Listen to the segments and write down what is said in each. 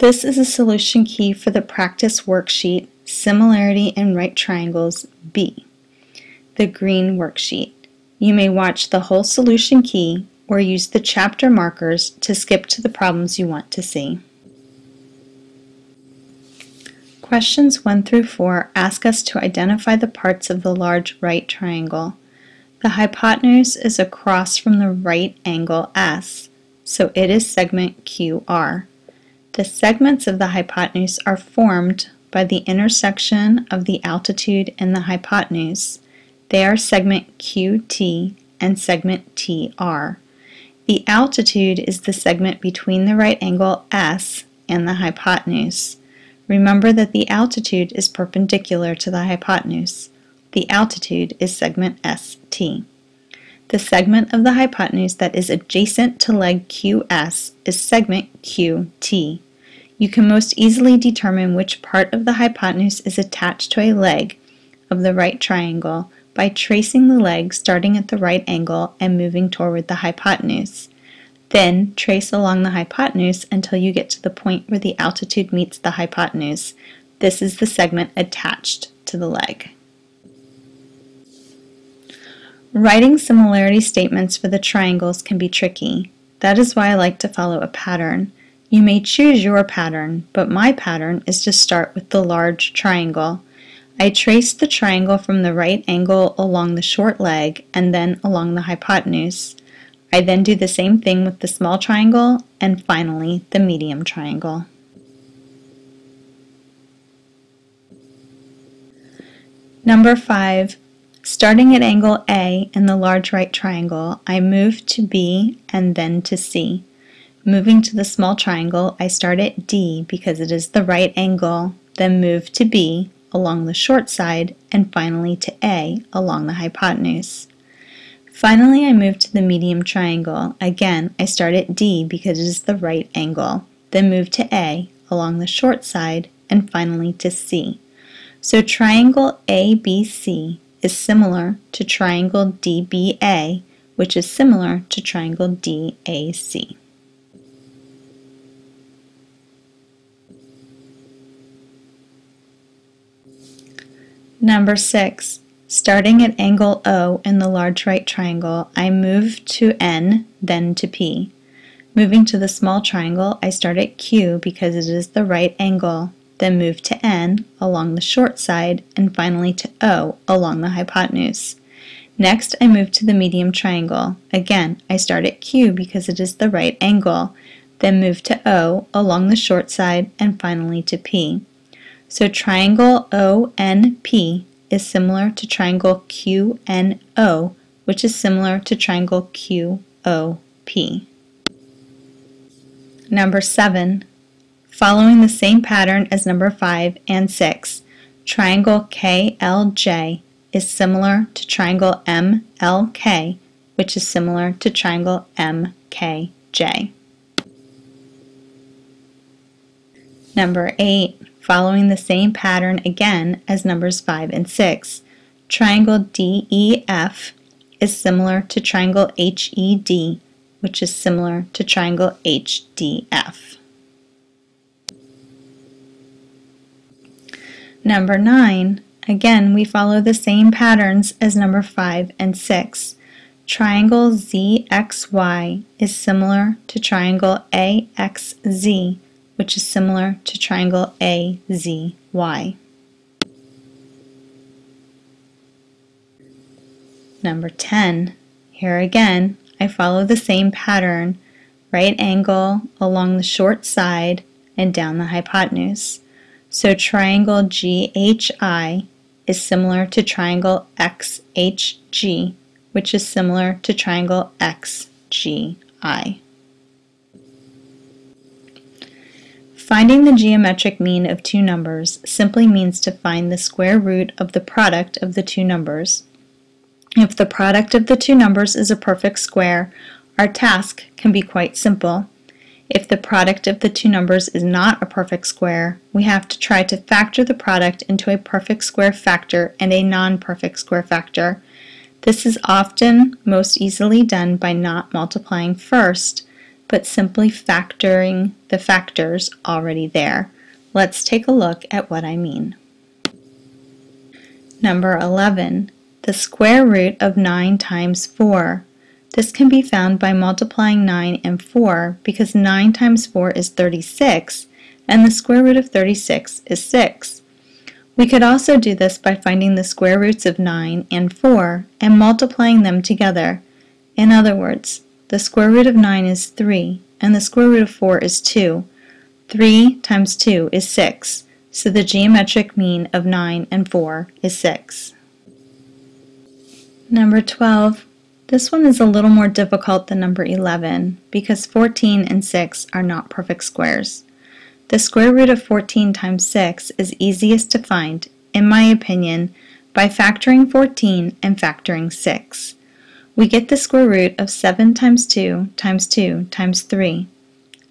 This is a solution key for the practice worksheet, Similarity in Right Triangles B, the green worksheet. You may watch the whole solution key or use the chapter markers to skip to the problems you want to see. Questions 1 through 4 ask us to identify the parts of the large right triangle. The hypotenuse is across from the right angle S, so it is segment QR. The segments of the hypotenuse are formed by the intersection of the altitude and the hypotenuse. They are segment QT and segment TR. The altitude is the segment between the right angle S and the hypotenuse. Remember that the altitude is perpendicular to the hypotenuse. The altitude is segment ST. The segment of the hypotenuse that is adjacent to leg QS is segment QT. You can most easily determine which part of the hypotenuse is attached to a leg of the right triangle by tracing the leg starting at the right angle and moving toward the hypotenuse. Then trace along the hypotenuse until you get to the point where the altitude meets the hypotenuse. This is the segment attached to the leg. Writing similarity statements for the triangles can be tricky. That is why I like to follow a pattern. You may choose your pattern, but my pattern is to start with the large triangle. I trace the triangle from the right angle along the short leg and then along the hypotenuse. I then do the same thing with the small triangle and finally the medium triangle. Number 5. Starting at angle A in the large right triangle, I move to B and then to C. Moving to the small triangle, I start at D because it is the right angle, then move to B along the short side, and finally to A along the hypotenuse. Finally, I move to the medium triangle. Again, I start at D because it is the right angle, then move to A along the short side, and finally to C. So triangle ABC is similar to triangle DBA, which is similar to triangle DAC. Number 6. Starting at angle O in the large right triangle, I move to N, then to P. Moving to the small triangle, I start at Q because it is the right angle, then move to N along the short side, and finally to O along the hypotenuse. Next, I move to the medium triangle. Again, I start at Q because it is the right angle, then move to O along the short side, and finally to P. So triangle ONP is similar to triangle QNO, which is similar to triangle QOP. Number 7. Following the same pattern as number 5 and 6, triangle KLJ is similar to triangle MLK, which is similar to triangle MKJ. Number 8. Following the same pattern again as numbers 5 and 6, triangle DEF is similar to triangle HED, which is similar to triangle HDF. Number 9, again we follow the same patterns as number 5 and 6. Triangle ZXY is similar to triangle AXZ, which is similar to triangle AZY. Number 10, here again, I follow the same pattern, right angle along the short side and down the hypotenuse. So triangle GHI is similar to triangle XHG, which is similar to triangle XGI. Finding the geometric mean of two numbers simply means to find the square root of the product of the two numbers. If the product of the two numbers is a perfect square, our task can be quite simple. If the product of the two numbers is not a perfect square, we have to try to factor the product into a perfect square factor and a non-perfect square factor. This is often most easily done by not multiplying first. but simply factoring the factors already there. Let's take a look at what I mean. Number 11, the square root of 9 times 4. This can be found by multiplying 9 and 4 because 9 times 4 is 36 and the square root of 36 is 6. We could also do this by finding the square roots of 9 and 4 and multiplying them together. In other words, the square root of 9 is 3 and the square root of 4 is 2. 3 times 2 is 6, so the geometric mean of 9 and 4 is 6. Number 12. This one is a little more difficult than number 11 because 14 and 6 are not perfect squares. The square root of 14 times 6 is easiest to find, in my opinion, by factoring 14 and factoring 6. We get the square root of 7 times 2 times 2 times 3.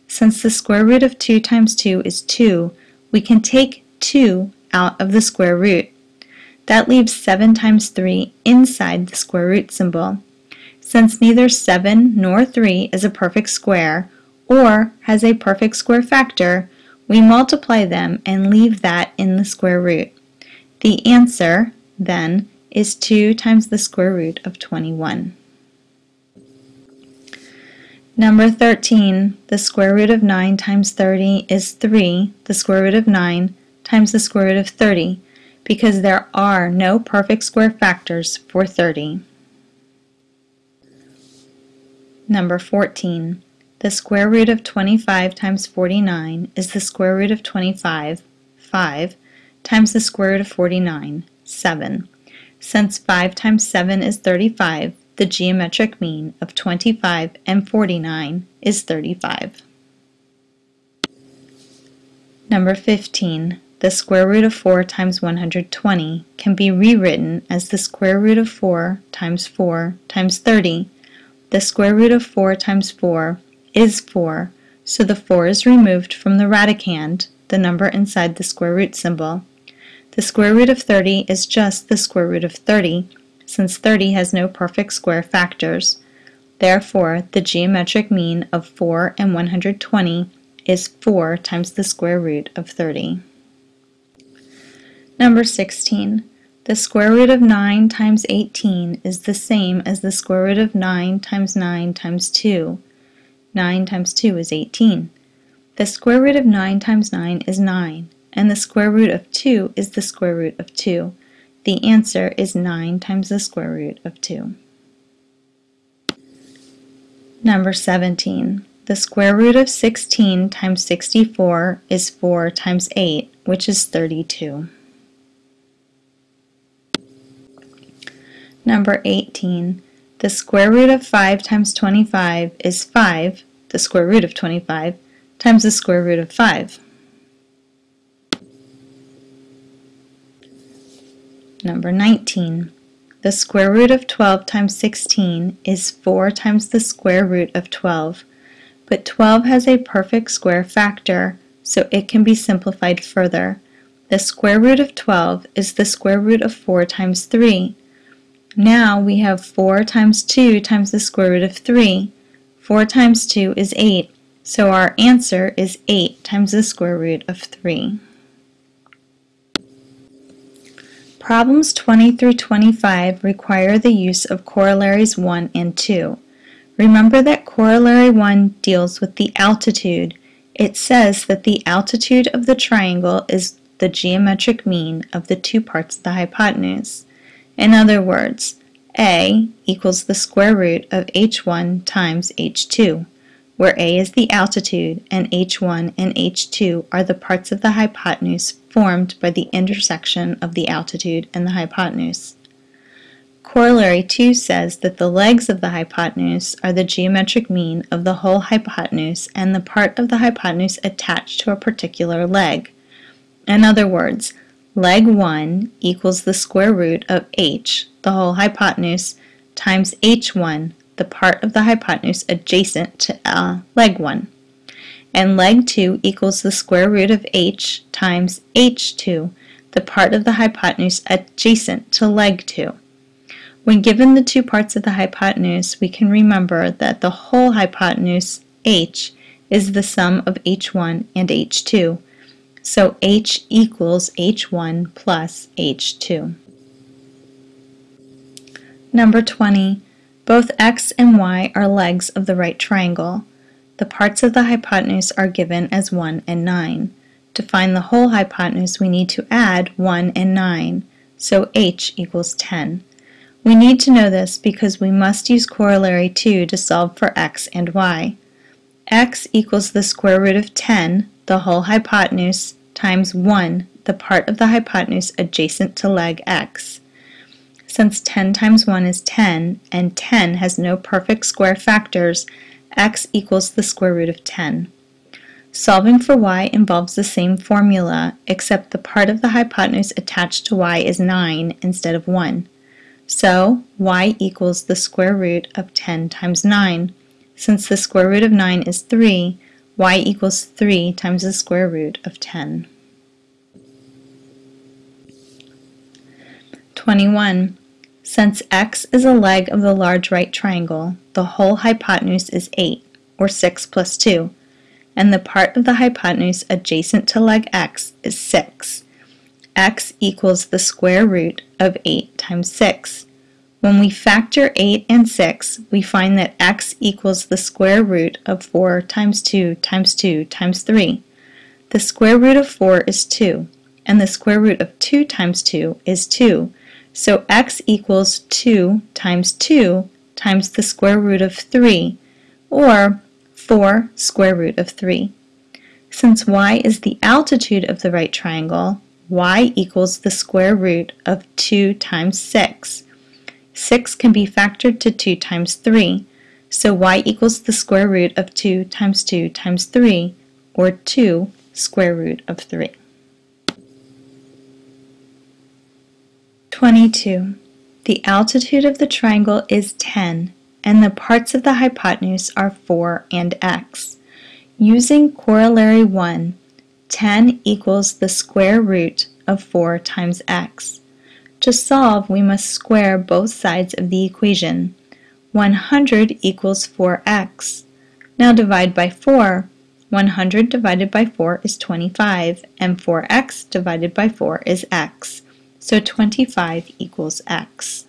Since the square root of 2 times 2 is 2, we can take 2 out of the square root. That leaves 7 times 3 inside the square root symbol. Since neither 7 nor 3 is a perfect square, or has a perfect square factor, we multiply them and leave that in the square root. The answer, then, is 2 times the square root of 21. Number 13, the square root of 9 times 30 is 3, the square root of 9, times the square root of 30, because there are no perfect square factors for 30. Number 14. The square root of 25 times 49 is the square root of 25, 5, times the square root of 49, 7. Since 5 times 7 is 35, the geometric mean of 25 and 49 is 35. Number 15. The square root of 4 times 120 can be rewritten as the square root of 4 times 4 times 30 the square root of 4 times 4 is 4, so the 4 is removed from the radicand, the number inside the square root symbol. The square root of 30 is just the square root of 30, since 30 has no perfect square factors. Therefore, the geometric mean of 4 and 120 is 4 times the square root of 30. Number 16. The square root of 9 times 18 is the same as the square root of 9 times 9 times 2. 9 times 2 is 18. The square root of 9 times 9 is 9, and the square root of 2 is the square root of 2. The answer is 9 times the square root of 2. Number 17. The square root of 16 times 64 is 4 times 8, which is 32. Number 18. The square root of 5 times 25 is 5, the square root of 25, times the square root of 5. Number 19. The square root of 12 times 16 is 4 times the square root of 12, but 12 has a perfect square factor, so it can be simplified further. The square root of 12 is the square root of 4 times 3, now we have 4 times 2 times the square root of 3. 4 times 2 is 8, so our answer is 8 times the square root of 3. Problems 20 through 25 require the use of corollaries 1 and 2. Remember that corollary 1 deals with the altitude. It says that the altitude of the triangle is the geometric mean of the two parts of the hypotenuse. In other words, a equals the square root of h1 times h2, where a is the altitude and h1 and h2 are the parts of the hypotenuse formed by the intersection of the altitude and the hypotenuse. Corollary 2 says that the legs of the hypotenuse are the geometric mean of the whole hypotenuse and the part of the hypotenuse attached to a particular leg. In other words, leg 1 equals the square root of h, the whole hypotenuse, times h1, the part of the hypotenuse adjacent to uh, leg 1. And leg 2 equals the square root of h times h2, the part of the hypotenuse adjacent to leg 2. When given the two parts of the hypotenuse, we can remember that the whole hypotenuse, h is the sum of h1 and h2. So h equals h1 plus h2. Number 20. Both x and y are legs of the right triangle. The parts of the hypotenuse are given as 1 and 9. To find the whole hypotenuse, we need to add 1 and 9, so h equals 10. We need to know this because we must use corollary 2 to solve for x and y. x equals the square root of 10, the whole hypotenuse, times 1, the part of the hypotenuse adjacent to leg x. Since 10 times 1 is 10, and 10 has no perfect square factors, x equals the square root of 10. Solving for y involves the same formula, except the part of the hypotenuse attached to y is 9 instead of 1. So, y equals the square root of 10 times 9. Since the square root of 9 is 3, y equals 3 times the square root of 10. 21. Since x is a leg of the large right triangle, the whole hypotenuse is 8, or 6 plus 2, and the part of the hypotenuse adjacent to leg x is 6 x equals the square root of 8 times 6. When we factor 8 and 6, we find that x equals the square root of 4 times 2 times 2 times 3. The square root of 4 is 2, and the square root of 2 times 2 is 2. So x equals 2 times 2 times the square root of 3, or 4 square root of 3. Since y is the altitude of the right triangle, y equals the square root of 2 times 6. 6 can be factored to 2 times 3, so y equals the square root of 2 times 2 times 3, or 2 square root of 3. 22. The altitude of the triangle is 10, and the parts of the hypotenuse are 4 and x. Using corollary 1, 10 equals the square root of 4 times x. To solve, we must square both sides of the equation. 100 equals 4x. Now divide by 4. 100 divided by 4 is 25, and 4x divided by 4 is x. So 25 equals x.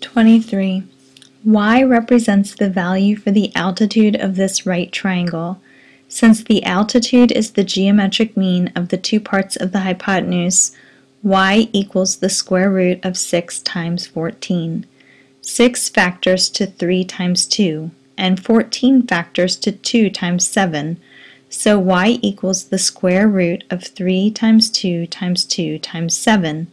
23. y represents the value for the altitude of this right triangle. Since the altitude is the geometric mean of the two parts of the hypotenuse, y equals the square root of 6 times 14. 6 factors to 3 times 2, and 14 factors to 2 times 7, so y equals the square root of 3 times 2 times 2 times 7.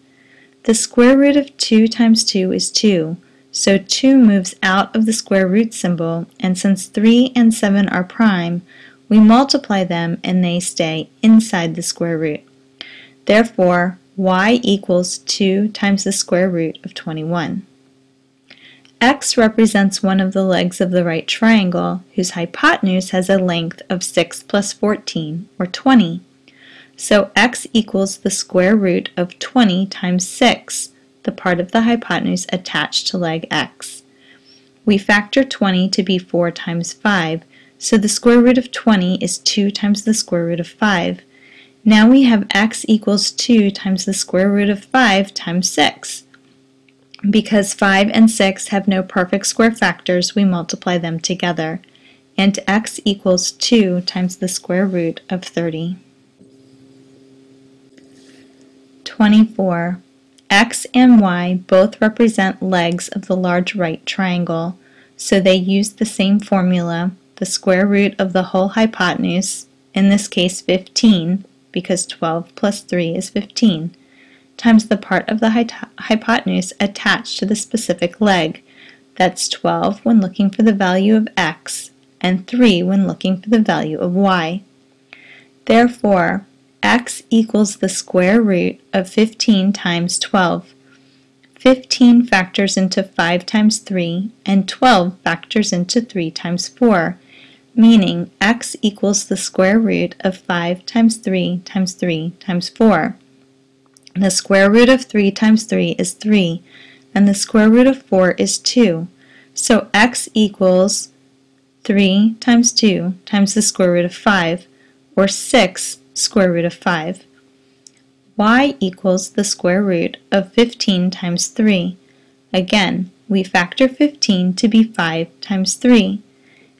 The square root of 2 times 2 is 2, so 2 moves out of the square root symbol, and since 3 and 7 are prime, we multiply them and they stay inside the square root. Therefore, y equals 2 times the square root of 21. x represents one of the legs of the right triangle whose hypotenuse has a length of 6 plus 14, or 20. So x equals the square root of 20 times 6, the part of the hypotenuse attached to leg x. We factor 20 to be 4 times 5, so the square root of 20 is 2 times the square root of 5. Now we have x equals 2 times the square root of 5 times 6. Because 5 and 6 have no perfect square factors, we multiply them together. And x equals 2 times the square root of 30. 24. x and y both represent legs of the large right triangle, so they use the same formula the square root of the whole hypotenuse, in this case 15, because 12 plus 3 is 15, times the part of the hypotenuse attached to the specific leg. That's 12 when looking for the value of x, and 3 when looking for the value of y. Therefore, x equals the square root of 15 times 12. 15 factors into 5 times 3, and 12 factors into 3 times 4, meaning x equals the square root of 5 times 3 times 3 times 4. The square root of 3 times 3 is 3, and the square root of 4 is 2. So x equals 3 times 2 times the square root of 5, or 6 square root of 5. y equals the square root of 15 times 3. Again, we factor 15 to be 5 times 3.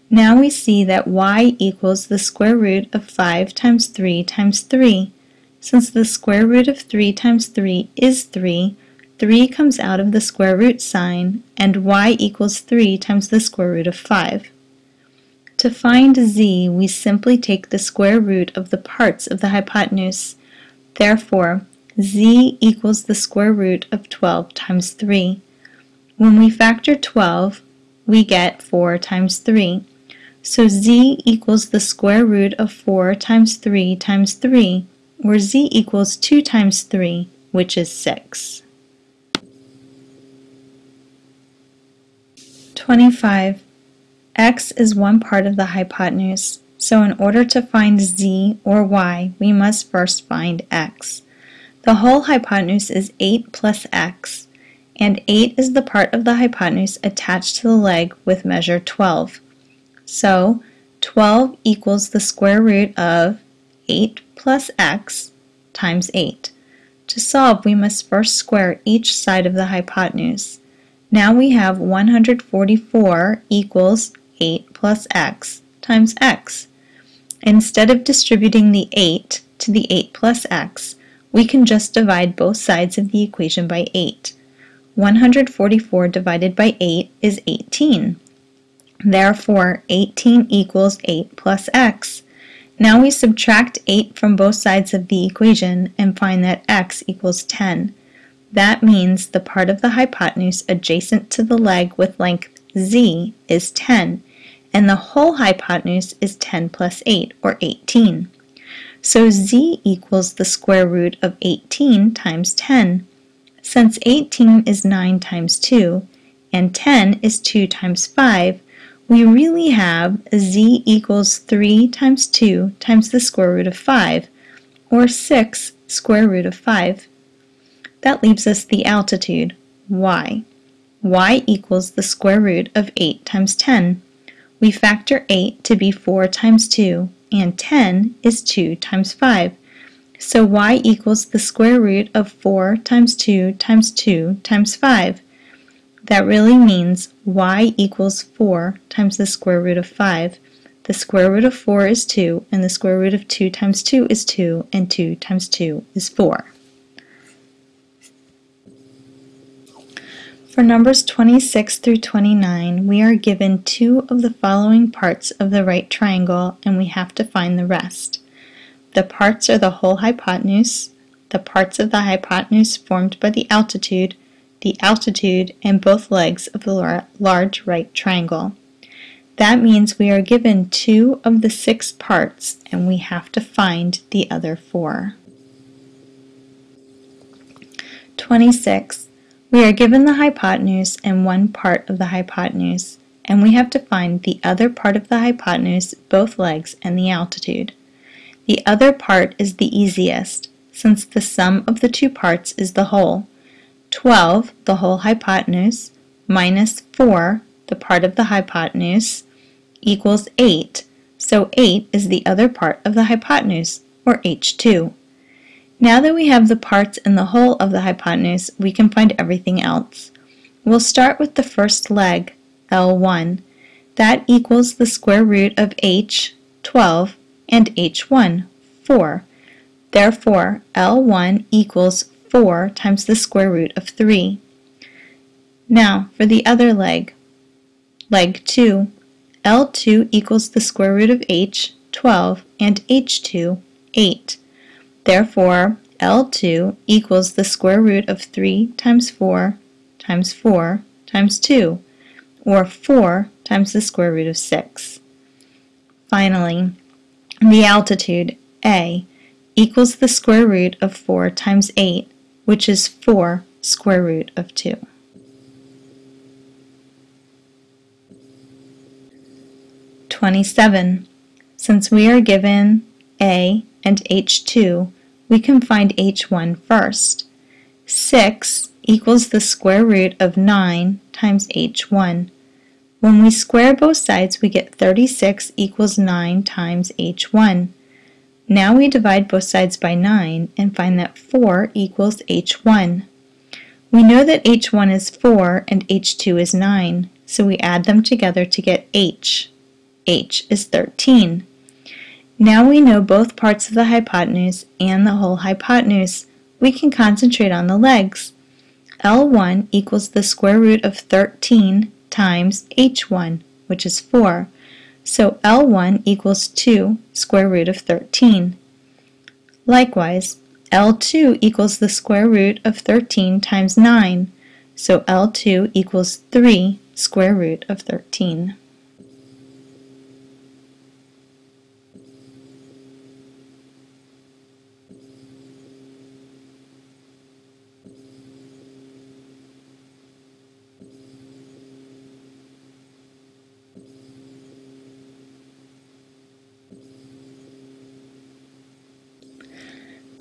Now we see that y equals the square root of 5 times 3 times 3. Since the square root of 3 times 3 is 3, 3 comes out of the square root sign, and y equals 3 times the square root of 5. To find z, we simply take the square root of the parts of the hypotenuse. Therefore, z equals the square root of 12 times 3. When we factor 12, we get 4 times 3. So z equals the square root of 4 times 3 times 3, where z equals 2 times 3, which is 6. 25. x is one part of the hypotenuse, so in order to find z or y, we must first find x. The whole hypotenuse is 8 plus x, and 8 is the part of the hypotenuse attached to the leg with measure 12. So 12 equals the square root of 8 plus x times 8. To solve, we must first square each side of the hypotenuse. Now we have 144 equals 8 plus x times x. Instead of distributing the 8 to the 8 plus x, we can just divide both sides of the equation by 8. 144 divided by 8 is 18. Therefore, 18 equals 8 plus x. Now we subtract 8 from both sides of the equation and find that x equals 10. That means the part of the hypotenuse adjacent to the leg with length z is 10, and the whole hypotenuse is 10 plus 8, or 18. So z equals the square root of 18 times 10. Since 18 is 9 times 2, and 10 is 2 times 5, we really have z equals 3 times 2 times the square root of 5, or 6 square root of 5. That leaves us the altitude, y. y equals the square root of 8 times 10. We factor 8 to be 4 times 2, and 10 is 2 times 5. So y equals the square root of 4 times 2 times 2 times 5. That really means y equals 4 times the square root of 5. The square root of 4 is 2, and the square root of 2 times 2 is 2, and 2 times 2 is 4. For numbers 26 through 29, we are given two of the following parts of the right triangle, and we have to find the rest. The parts are the whole hypotenuse, the parts of the hypotenuse formed by the altitude, the altitude, and both legs of the large right triangle. That means we are given two of the six parts and we have to find the other four. 26. We are given the hypotenuse and one part of the hypotenuse, and we have to find the other part of the hypotenuse, both legs, and the altitude. The other part is the easiest, since the sum of the two parts is the whole. 12, the whole hypotenuse, minus 4, the part of the hypotenuse, equals 8. So 8 is the other part of the hypotenuse, or h2. Now that we have the parts and the whole of the hypotenuse, we can find everything else. We'll start with the first leg, L1. That equals the square root of h, 12, and h1, 4. Therefore, L1 equals 4 times the square root of 3. Now, for the other leg, leg 2, L2 equals the square root of h, 12, and h2, 8. Therefore, L2 equals the square root of 3 times 4 times 4 times 2, or 4 times the square root of 6. Finally, the altitude, A, equals the square root of 4 times 8, which is 4 square root of 2. Twenty-seven. Since we are given A and H2, we can find H1 first. 6 equals the square root of 9 times H1. When we square both sides, we get 36 equals 9 times h1. Now we divide both sides by 9 and find that 4 equals h1. We know that h1 is 4 and h2 is 9, so we add them together to get h. h is 13. Now we know both parts of the hypotenuse and the whole hypotenuse. We can concentrate on the legs. L1 equals the square root of 13 times h1, which is 4. So L1 equals 2 square root of 13. Likewise, L2 equals the square root of 13 times 9. So L2 equals 3 square root of 13.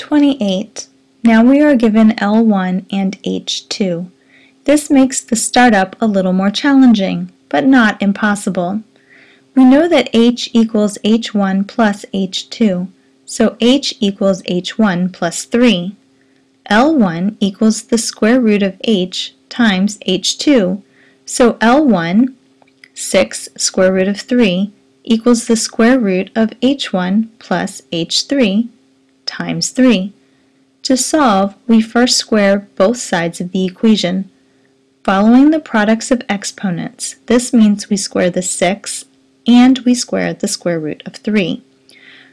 28. Now we are given L1 and H2. This makes the startup a little more challenging, but not impossible. We know that H equals H1 plus H2, so H equals H1 plus 3. L1 equals the square root of H times H2, so L1, 6 square root of 3, equals the square root of H1 plus H3, times 3. To solve, we first square both sides of the equation. Following the products of exponents, this means we square the 6 and we square the square root of 3.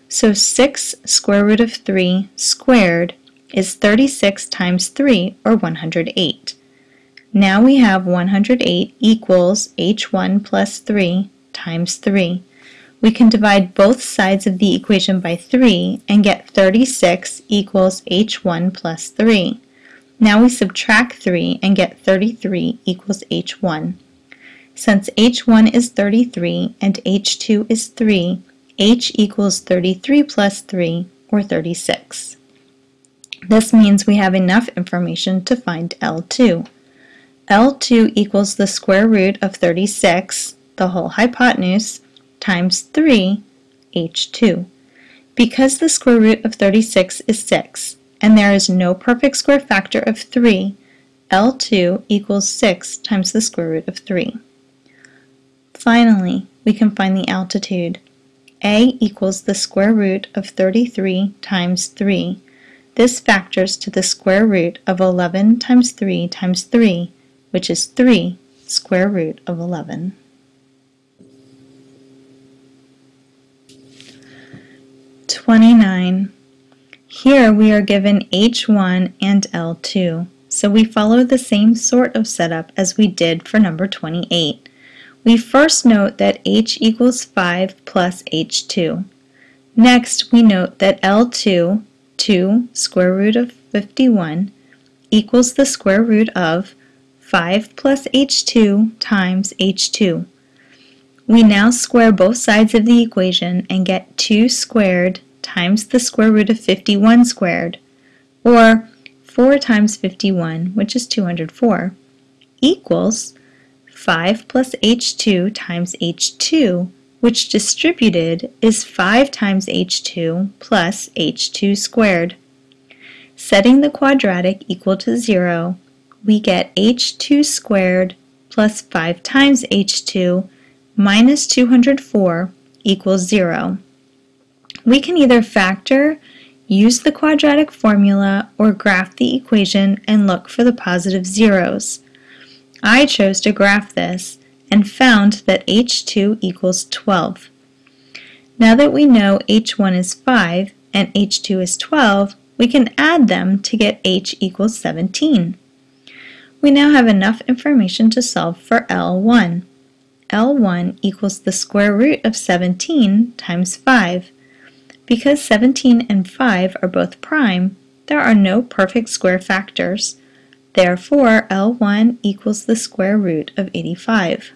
So 6 square root of 3 squared is 36 times 3, or 108. Now we have 108 equals h1 plus 3 times 3 we can divide both sides of the equation by 3 and get 36 equals h1 plus 3. Now we subtract 3 and get 33 equals h1. Since h1 is 33 and h2 is 3, h equals 33 plus 3, or 36. This means we have enough information to find L2. L2 equals the square root of 36, the whole hypotenuse, times 3 h2. Because the square root of 36 is 6, and there is no perfect square factor of 3, L2 equals 6 times the square root of 3. Finally, we can find the altitude. A equals the square root of 33 times 3. This factors to the square root of 11 times 3 times 3, which is 3 square root of 11. 29. Here we are given H1 and L2, so we follow the same sort of setup as we did for number 28. We first note that H equals 5 plus H2. Next, we note that L2, 2 square root of 51, equals the square root of 5 plus H2 times H2. We now square both sides of the equation and get 2 squared times the square root of 51 squared, or 4 times 51, which is 204, equals 5 plus h2 times h2, which distributed is 5 times h2 plus h2 squared. Setting the quadratic equal to 0, we get h2 squared plus 5 times h2 minus 204 equals 0. We can either factor, use the quadratic formula, or graph the equation and look for the positive zeros. I chose to graph this and found that h2 equals 12. Now that we know h1 is 5 and h2 is 12, we can add them to get h equals 17. We now have enough information to solve for L1. L1 equals the square root of 17 times 5. Because 17 and 5 are both prime, there are no perfect square factors. Therefore, L1 equals the square root of 85.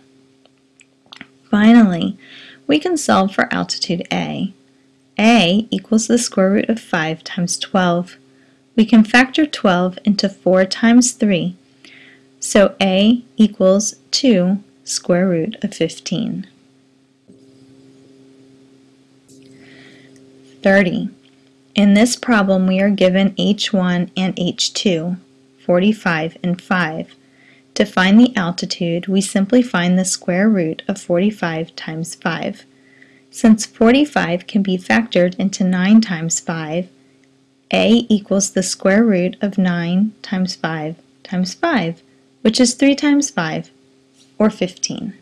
Finally, we can solve for altitude A. A equals the square root of 5 times 12. We can factor 12 into 4 times 3. So A equals 2 square root of 15. 30. In this problem we are given h1 and h2, 45 and 5. To find the altitude, we simply find the square root of 45 times 5. Since 45 can be factored into 9 times 5, a equals the square root of 9 times 5 times 5, which is 3 times 5, or 15.